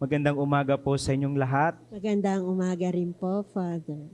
Magandang umaga po sa inyong lahat. Magandang umaga rin po, Father.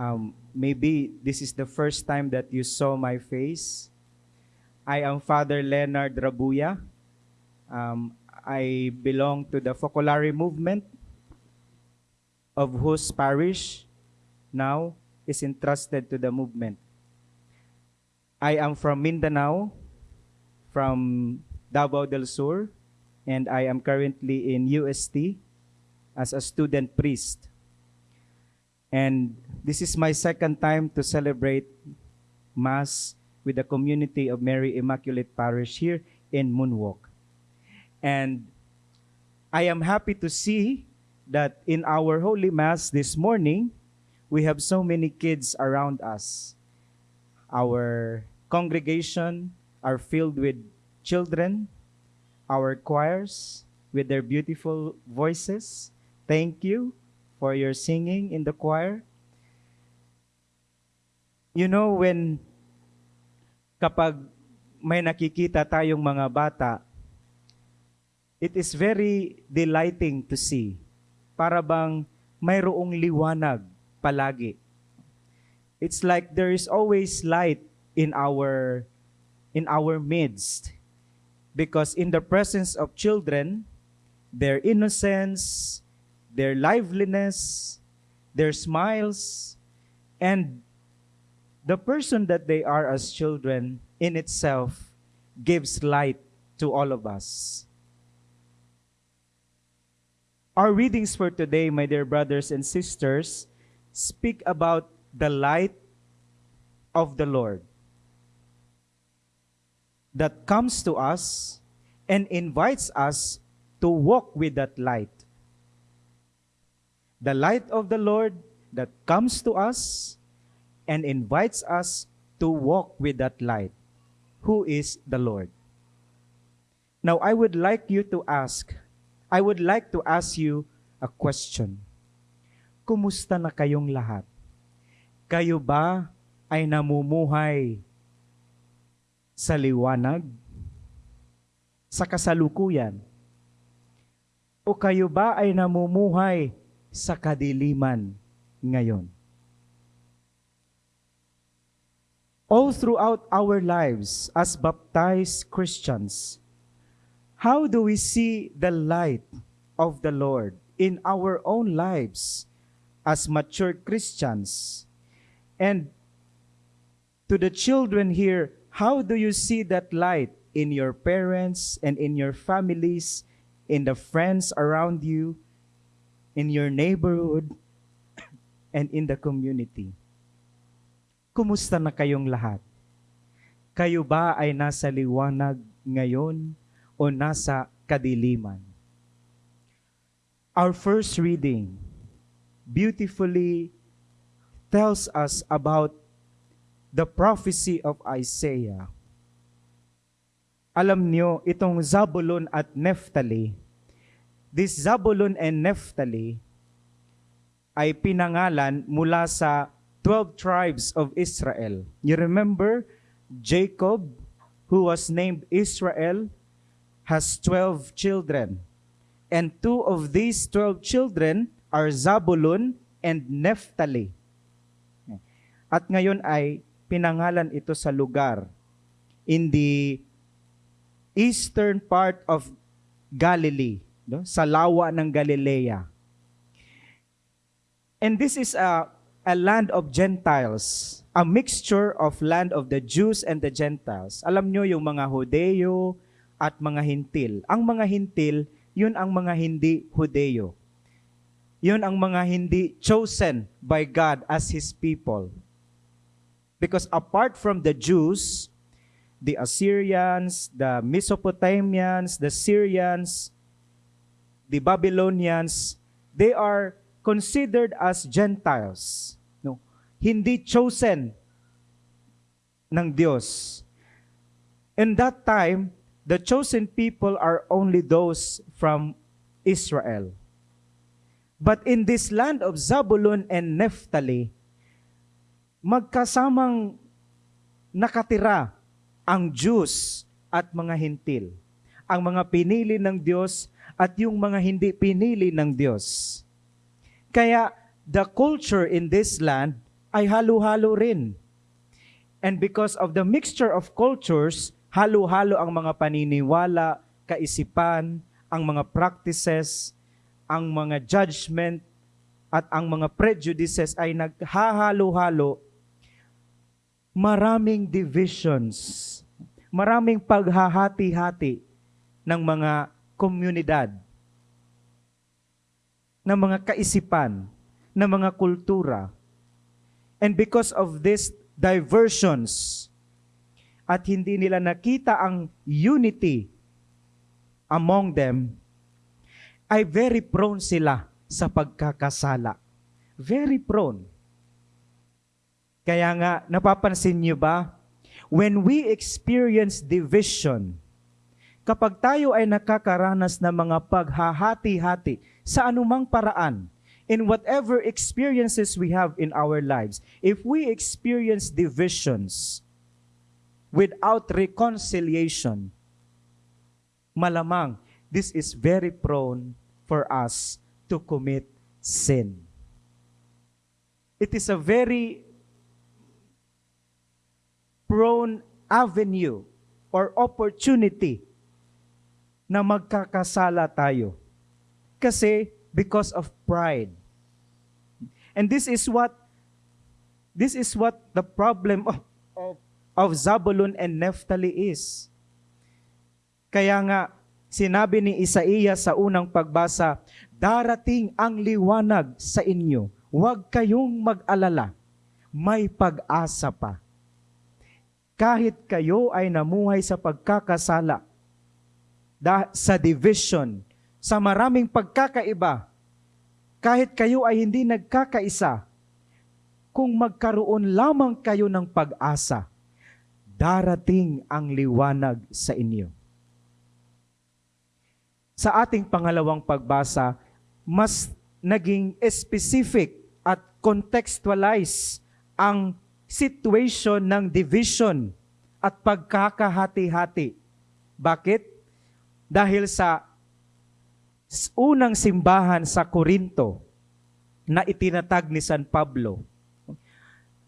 Um, maybe this is the first time that you saw my face. I am Father Leonard Rabuya. Um, I belong to the Focolare movement, of whose parish now is entrusted to the movement. I am from Mindanao, from Davao del Sur, and I am currently in UST as a student priest. And this is my second time to celebrate Mass with the community of Mary Immaculate Parish here in Moonwalk. And I am happy to see that in our Holy Mass this morning, we have so many kids around us. Our congregation are filled with children, our choirs with their beautiful voices. Thank you for your singing in the choir. You know, when kapag may nakikita tayong mga bata, it is very delighting to see. Para bang mayroong liwanag palagi. It's like there is always light in our in our midst because in the presence of children their innocence their liveliness their smiles and the person that they are as children in itself gives light to all of us. Our readings for today my dear brothers and sisters speak about the light of the lord that comes to us and invites us to walk with that light. The light of the Lord that comes to us and invites us to walk with that light. Who is the Lord? Now, I would like you to ask, I would like to ask you a question. Kumusta na kayong lahat? Kayo ba ay namumuhay sa liwanag, sa kasalukuyan? O kayo ba ay namumuhay sa kadiliman ngayon? All throughout our lives as baptized Christians, how do we see the light of the Lord in our own lives as mature Christians? And to the children here, how do you see that light in your parents and in your families, in the friends around you, in your neighborhood, and in the community? Kumusta na kayong lahat? Kayo ba ay nasa liwanag ngayon o nasa kadiliman? Our first reading beautifully tells us about the prophecy of Isaiah. Alam nyo, itong Zabulon at Naphtali, this Zabulon and Naphtali ay pinangalan mula sa 12 tribes of Israel. You remember, Jacob, who was named Israel, has 12 children. And two of these 12 children are Zabulon and Naphtali. At ngayon ay pinangalan ito sa lugar in the eastern part of Galilee, no? sa lawa ng Galilea. And this is a, a land of Gentiles, a mixture of land of the Jews and the Gentiles. Alam nyo yung mga Hudeo at mga Hintil. Ang mga Hintil, yun ang mga hindi Hudeo. Yun ang mga hindi chosen by God as His people. Because apart from the Jews, the Assyrians, the Mesopotamians, the Syrians, the Babylonians, they are considered as Gentiles. No? Hindi chosen ng Diyos. In that time, the chosen people are only those from Israel. But in this land of Zabulon and Naphtali, magkasamang nakatira ang Jews at mga Hintil. ang mga pinili ng Diyos at yung mga hindi pinili ng Diyos. Kaya the culture in this land ay halo-halo rin. And because of the mixture of cultures, halo-halo ang mga paniniwala, kaisipan, ang mga practices, ang mga judgment, at ang mga prejudices ay naghahalo-halo. Maraming divisions, maraming paghahati-hati ng mga komunidad, ng mga kaisipan, ng mga kultura. And because of this diversions at hindi nila nakita ang unity among them, ay very prone sila sa pagkakasala. Very prone. Kaya nga, napapansin niyo ba, when we experience division, kapag tayo ay nakakaranas ng mga paghahati-hati sa anumang paraan, in whatever experiences we have in our lives, if we experience divisions without reconciliation, malamang this is very prone for us to commit sin. It is a very prone avenue or opportunity na magkakasala tayo. Kasi because of pride. And this is what this is what the problem of, of, of Zabulon and Naphtali is. Kaya nga, sinabi ni Isaiah sa unang pagbasa, darating ang liwanag sa inyo. Huwag kayong mag-alala. May pag-asa pa. Kahit kayo ay namuhay sa pagkakasala, sa division, sa maraming pagkakaiba, kahit kayo ay hindi nagkakaisa, kung magkaroon lamang kayo ng pag-asa, darating ang liwanag sa inyo. Sa ating pangalawang pagbasa, mas naging specific at contextualize ang situation ng division at pagkakahati-hati. Bakit? Dahil sa unang simbahan sa Korinto na itinatag ni San Pablo,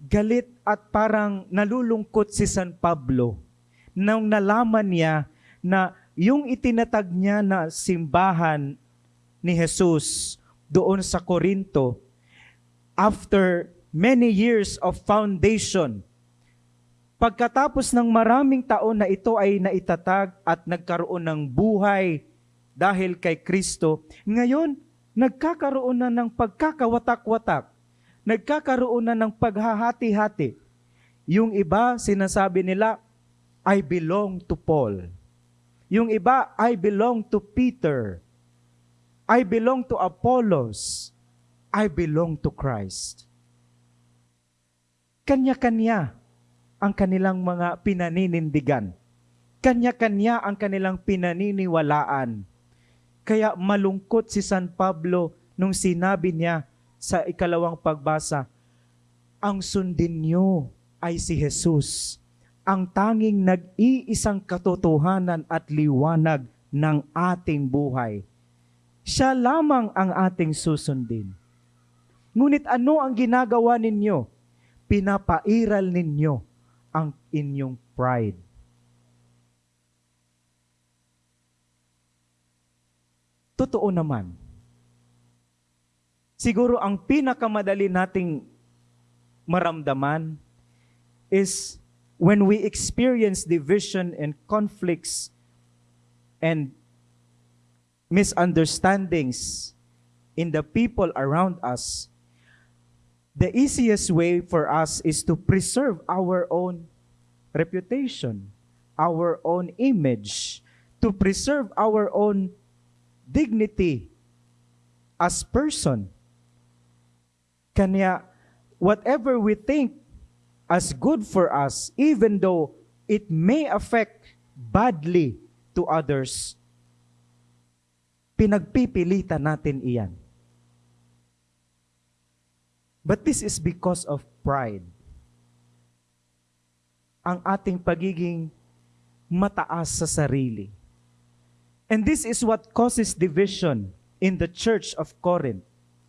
galit at parang nalulungkot si San Pablo nang nalaman niya na yung itinatag niya na simbahan ni Jesus doon sa Korinto, after many years of foundation, pagkatapos ng maraming taon na ito ay naitatag at nagkaroon ng buhay dahil kay Kristo, ngayon, nagkakaroon na ng pagkakawatak-watak, nagkakaroon na ng paghahati-hati. Yung iba, sinasabi nila, I belong to Paul. Yung iba, I belong to Peter. I belong to Apollos. I belong to Christ. Kanya-kanya ang kanilang mga pinaninindigan. Kanya-kanya ang kanilang pinaniniwalaan. Kaya malungkot si San Pablo nung sinabi niya sa ikalawang pagbasa, ang sundin niyo ay si Jesus ang tanging nag-iisang katotohanan at liwanag ng ating buhay. Siya lamang ang ating susundin. Ngunit ano ang ginagawa ninyo? Pinapairal ninyo ang inyong pride. Totoo naman. Siguro ang pinakamadali nating maramdaman is when we experience division and conflicts and misunderstandings in the people around us, the easiest way for us is to preserve our own reputation, our own image, to preserve our own dignity as person. Kanya, whatever we think as good for us, even though it may affect badly to others, pinagpipilitan natin iyan. But this is because of pride. Ang ating pagiging mataas sa sarili. And this is what causes division in the church of Corinth,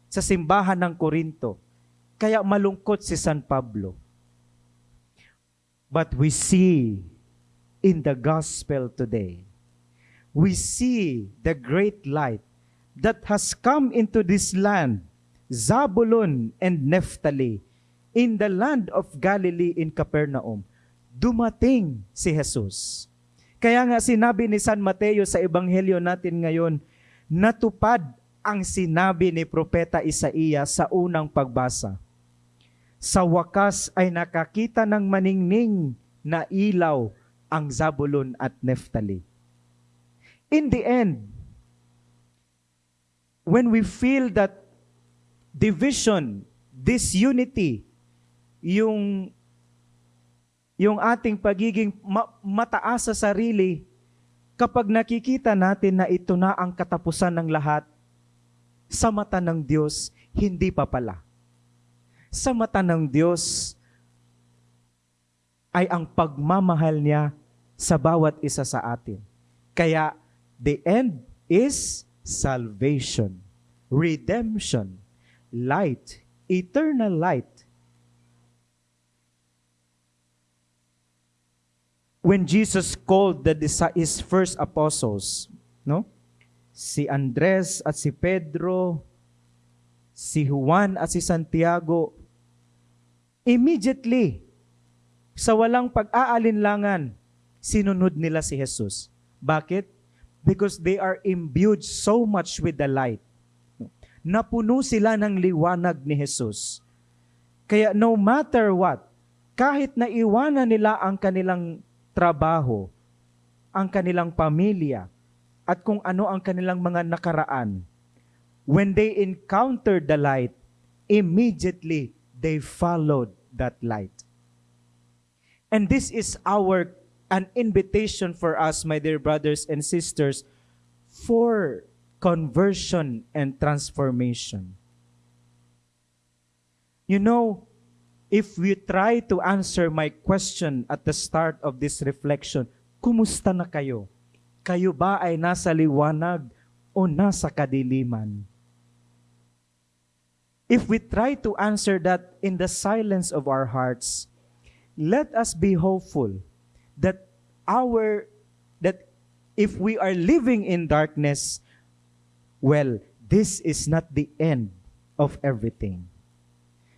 sa simbahan ng Korinto. Kaya malungkot si San Pablo. But we see in the gospel today, we see the great light that has come into this land, Zabulon and Naphtali, in the land of Galilee in Capernaum. Dumating si Jesus. Kaya nga sinabi ni San Mateo sa ebanghelyo natin ngayon, natupad ang sinabi ni Propeta Isaías sa unang pagbasa. Sa wakas ay nakakita ng maningning na ilaw ang Zabulon at Naphtali. In the end, when we feel that division, disunity, yung yung ating pagiging ma- mataas sa sarili, kapag nakikita natin na ito na ang katapusan ng lahat, sa mata ng Diyos, hindi pa pala. Sa mata ng Diyos, ay ang pagmamahal niya sa bawat isa sa atin. Kaya, the end is salvation, redemption, light, eternal light, when Jesus called the his first apostles, no? Si Andres at si Pedro, si Juan at si Santiago, immediately, sa walang pag-aalinlangan, sinunod nila si Jesus. Bakit? Because they are imbued so much with the light. Napuno sila ng liwanag ni Jesus. Kaya no matter what, kahit na iwanan nila ang kanilang trabaho, ang kanilang pamilya, at kung ano ang kanilang mga nakaraan, when they encountered the light, immediately they followed that light. And this is our an invitation for us, my dear brothers and sisters, for conversion and transformation. You know, if we try to answer my question at the start of this reflection, kumusta na kayo? Kayo ba ay nasa liwanag o nasa kadiliman? If we try to answer that in the silence of our hearts, let us be hopeful that our that if we are living in darkness, well, this is not the end of everything.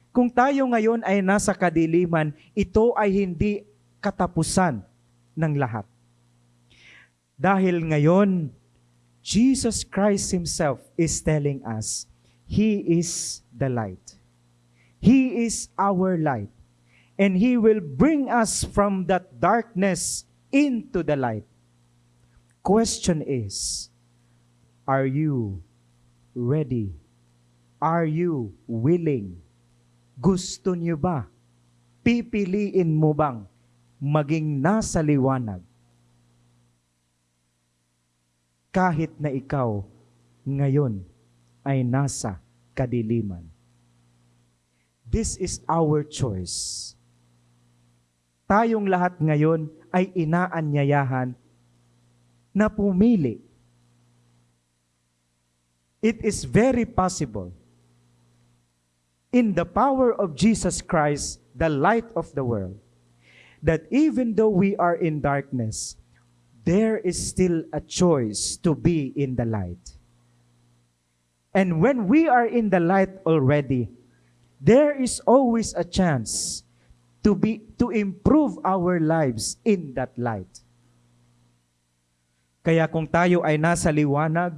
Kung tayo ngayon ay nasa kadiliman, ito ay hindi katapusan ng lahat. Dahil ngayon, Jesus Christ Himself is telling us, He is the light. He is our light. And He will bring us from that darkness into the light. Question is, are you ready? Are you willing? Gusto niyo ba? Pipiliin mo bang maging nasa liwanag? Kahit na ikaw ngayon ay nasa kadiliman. This is our choice. Tayong lahat ngayon ay inaanyayahan na pumili. It is very possible in the power of Jesus Christ, the light of the world, that even though we are in darkness, there is still a choice to be in the light. And when we are in the light already, there is always a chance to be to improve our lives in that light. Kaya kung tayo ay nasa liwanag,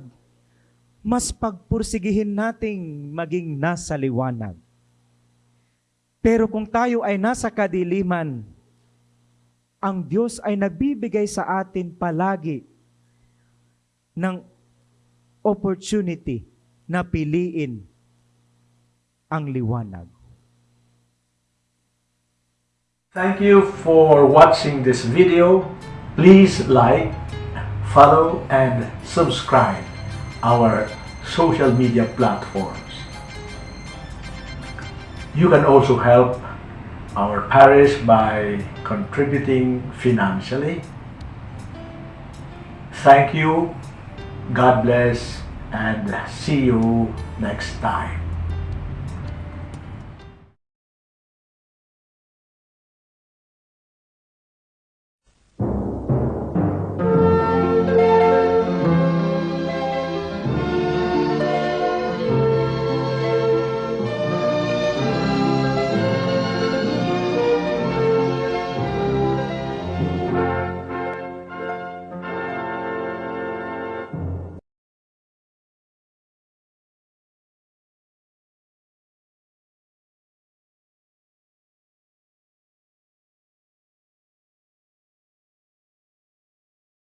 mas pagpursigihin nating maging nasa liwanag. Pero kung tayo ay nasa kadiliman, ang Diyos ay nagbibigay sa atin palagi ng opportunity na piliin ang liwanag. Thank you for watching this video. Please like, follow, and subscribe our social media platforms. You can also help our parish by contributing financially. Thank you God bless and see you next time.